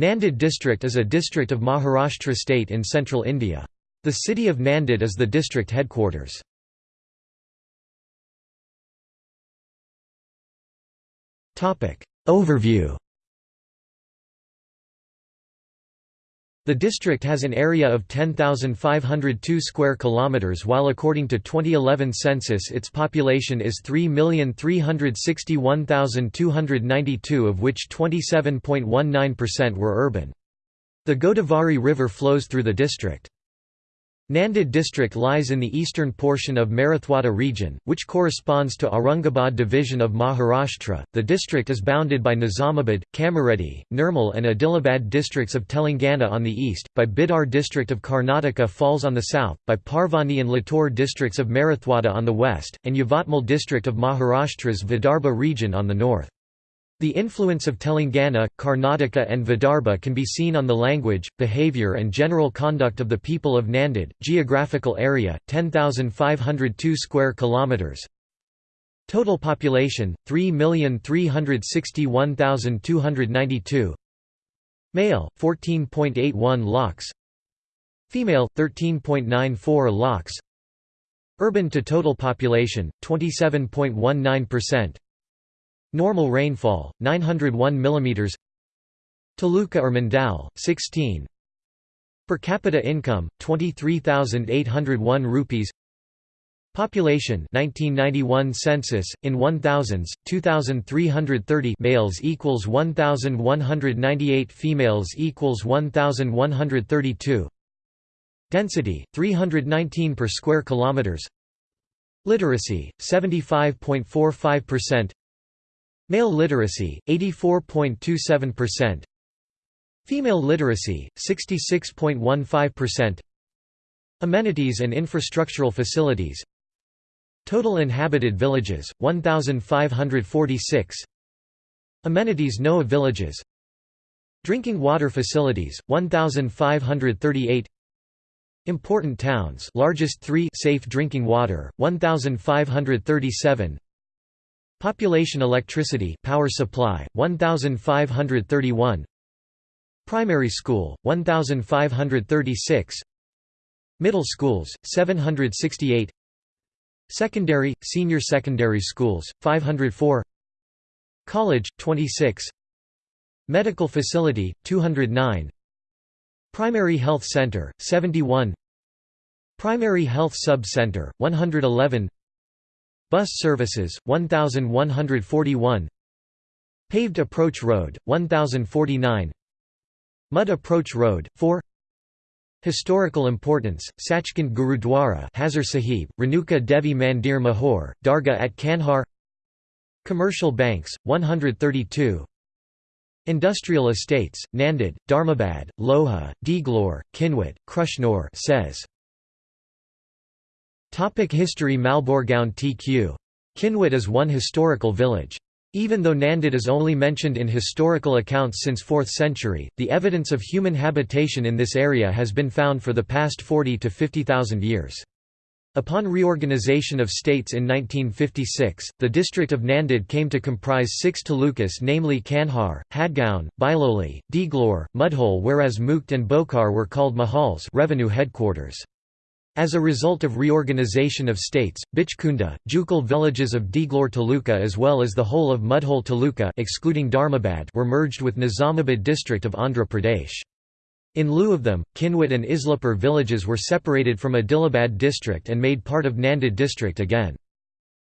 Nanded district is a district of Maharashtra state in central India. The city of Nanded is the district headquarters. Overview The district has an area of 10,502 square kilometers while according to 2011 census its population is 3,361,292 of which 27.19% were urban. The Godavari River flows through the district. Nanded district lies in the eastern portion of Marathwada region, which corresponds to Aurangabad division of Maharashtra. The district is bounded by Nizamabad, Kamareddy, Nirmal, and Adilabad districts of Telangana on the east, by Bidar district of Karnataka falls on the south, by Parbhani and Latur districts of Marathwada on the west, and Yavatmal district of Maharashtra's Vidarbha region on the north. The influence of Telangana, Karnataka and Vidarbha can be seen on the language, behavior and general conduct of the people of Nanded. Geographical area 10,502 square kilometers. Total population 3,361,292. Male 14.81 lakhs. Female 13.94 lakhs. Urban to total population 27.19%. Normal rainfall 901 mm Taluka or Mandal 16 Per capita income 23801 rupees. Population 1991 census in 1000s 2330 males equals 1198 females equals 1132 Density 319 per square kilometers. Literacy 75.45% Male literacy, 84.27%. Female literacy, 66.15%. Amenities and infrastructural facilities. Total inhabited villages, 1,546 Amenities No villages. Drinking water facilities, 1,538 Important towns largest 3 safe drinking water, 1,537 Population electricity power supply 1531 Primary school 1536 Middle schools 768 Secondary senior secondary schools 504 College 26 Medical facility 209 Primary health center 71 Primary health sub-center 111 Bus services, 1141 Paved approach road, 1049 Mud approach road, 4 Historical importance, Sachkhand Gurudwara Hazur Sahib, Renuka Devi Mandir Mahor, Darga at Kandhar. Commercial banks, 132 Industrial estates, Nanded, Dharmabad, Loha, Deglur, Kinwat, Krishnore says Topic History Malborgaon TQ. Kinwat is one historical village. Even though Nanded is only mentioned in historical accounts since 4th century, the evidence of human habitation in this area has been found for the past 40 to 50,000 years. Upon reorganization of states in 1956, the district of Nanded came to comprise six talukas namely Kandhar, Hadgaon, Biloli, Deglur, Mudhol whereas Mukhed and Bhokar were called Mahals revenue headquarters. As a result of reorganization of states, Bichkunda, Jukal villages of Deglur Taluka as well as the whole of Mudhol Taluka excluding Dharmabad were merged with Nizamabad district of Andhra Pradesh. In lieu of them, Kinwat and Islapur villages were separated from Adilabad district and made part of Nanded district again.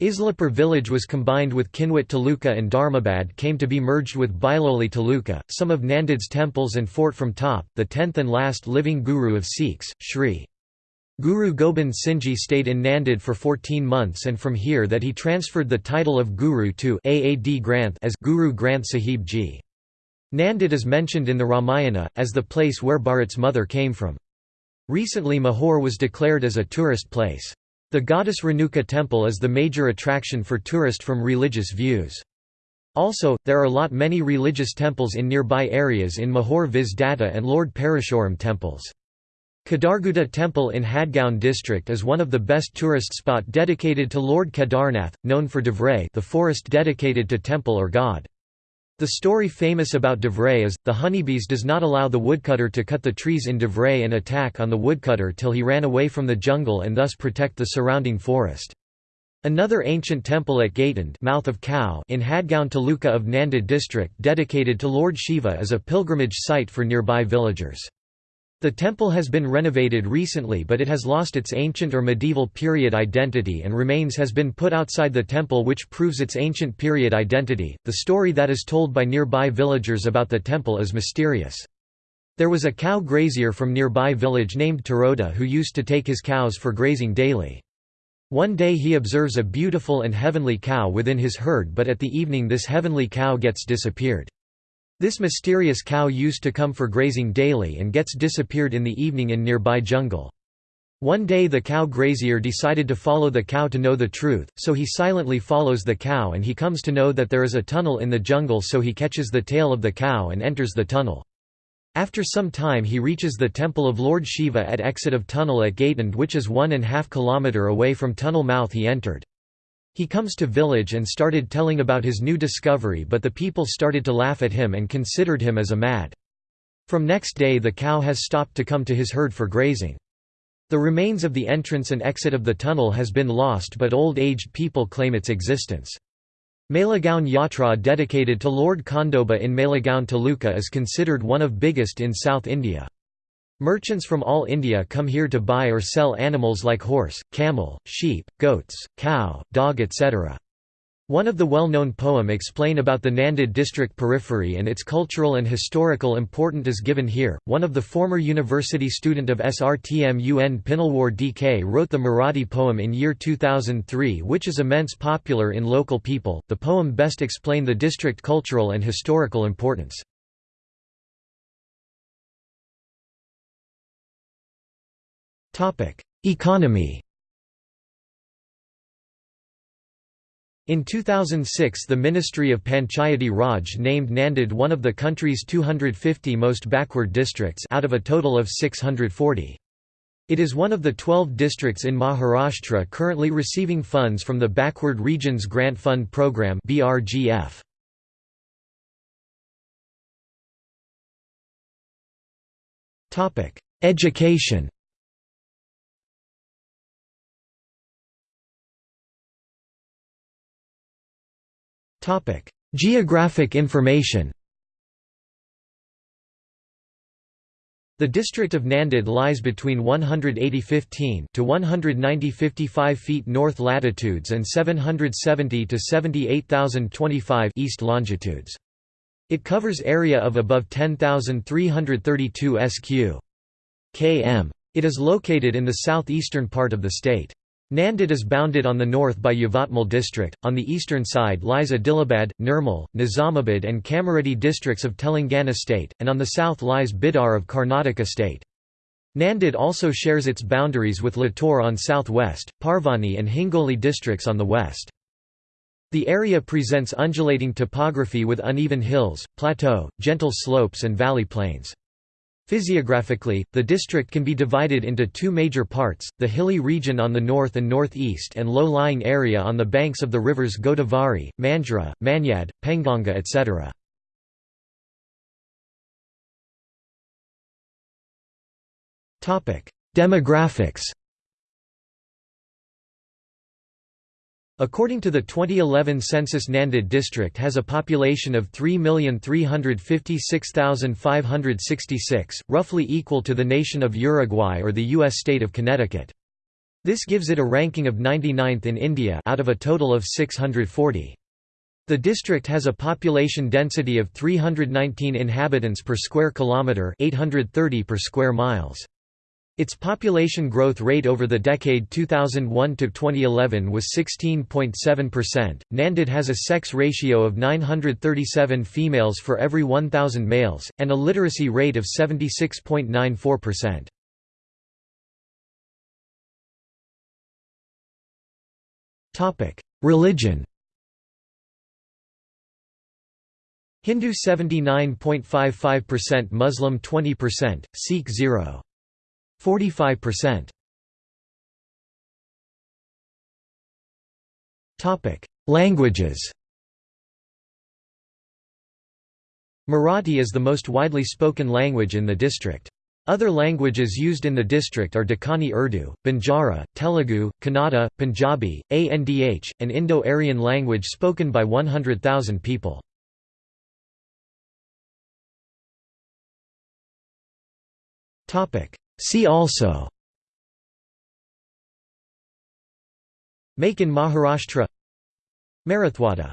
Islapur village was combined with Kinwat Taluka and Dharmabad came to be merged with Biloli Taluka. Some of Nanded's temples and fort from top, the tenth and last living guru of Sikhs, Sri Guru Gobind Singhji stayed in Nanded for 14 months and from here that he transferred the title of Guru to Aad Granth as Guru Granth Sahib Ji. Nanded is mentioned in the Ramayana, as the place where Bharat's mother came from. Recently Mahor was declared as a tourist place. The goddess Renuka temple is the major attraction for tourist from religious views. Also, there are lot many religious temples in nearby areas in Mahor Viz Datta and Lord Parashuram temples. Kedarguda Temple in Hadgaon district is one of the best tourist spot dedicated to Lord Kedarnath, known for Devray the forest dedicated to temple or god. The story famous about Devray is, the honeybees does not allow the woodcutter to cut the trees in Devray and attack on the woodcutter till he ran away from the jungle and thus protect the surrounding forest. Another ancient temple at Gaitand mouth of cow in Hadgaon Taluka of Nanded district dedicated to Lord Shiva is a pilgrimage site for nearby villagers. The temple has been renovated recently but it has lost its ancient or medieval period identity and remains has been put outside the temple which proves its ancient period identity. The story that is told by nearby villagers about the temple is mysterious. There was a cow grazier from nearby village named Taroda who used to take his cows for grazing daily. One day he observes a beautiful and heavenly cow within his herd but at the evening this heavenly cow gets disappeared. This mysterious cow used to come for grazing daily and gets disappeared in the evening in nearby jungle. One day the cow grazier decided to follow the cow to know the truth, so he silently follows the cow and he comes to know that there is a tunnel in the jungle so he catches the tail of the cow and enters the tunnel. After some time he reaches the temple of Lord Shiva at exit of tunnel at Gaitand which is one and half kilometer away from tunnel mouth he entered. He comes to village and started telling about his new discovery but the people started to laugh at him and considered him as a mad. From next day the cow has stopped to come to his herd for grazing. The remains of the entrance and exit of the tunnel has been lost but old-aged people claim its existence. Malegaon Yatra dedicated to Lord Khandoba in Malegaon Taluka is considered one of biggest in South India. Merchants from all India come here to buy or sell animals like horse, camel, sheep, goats, cow, dog etc. One of the well-known poem explain about the Nanded district periphery and its cultural and historical importance is given here. One of the former university student of SRTM UN Pinalwar DK wrote the Marathi poem in year 2003 which is immense popular in local people. The poem best explain the district cultural and historical importance. Economy In 2006 the Ministry of Panchayati Raj named Nanded one of the country's 250 most backward districts out of a total of 640. It is one of the 12 districts in Maharashtra currently receiving funds from the Backward Regions Grant Fund Program BRGF. Education Topic: Geographic information. The district of Nanded lies between 180 to 190 feet north latitudes and 770 to 78,025 east longitudes. It covers area of above 10,332 sq. km. It is located in the southeastern part of the state. Nanded is bounded on the north by Yavatmal district, on the eastern side lies Adilabad, Nirmal, Nizamabad and Kamareddy districts of Telangana state, and on the south lies Bidar of Karnataka state. Nanded also shares its boundaries with Latur on southwest, Parbhani and Hingoli districts on the west. The area presents undulating topography with uneven hills, plateau, gentle slopes and valley plains. Physiographically, the district can be divided into two major parts, the hilly region on the north and northeast and low-lying area on the banks of the rivers Godavari, Manjra, Manyad, Penganga etc. Demographics According to the 2011 census Nanded district has a population of 3,356,566, roughly equal to the nation of Uruguay or the U.S. state of Connecticut. This gives it a ranking of 99th in India out of a total of 640. The district has a population density of 319 inhabitants per square kilometre 830 per square miles. Its population growth rate over the decade 2001 to 2011 was 16.7%. Nanded has a sex ratio of 937 females for every 1000 males and a literacy rate of 76.94%. Topic: Religion. Hindu 79.55%, Muslim 20%, Sikh 0. 45%. Topic: Languages. Marathi is the most widely spoken language in the district. Other languages used in the district are Dakkani Urdu, Banjara, Telugu, Kannada, Punjabi, Andh, an Indo-Aryan language spoken by 100,000 people. See also. Make in Maharashtra. Marathwada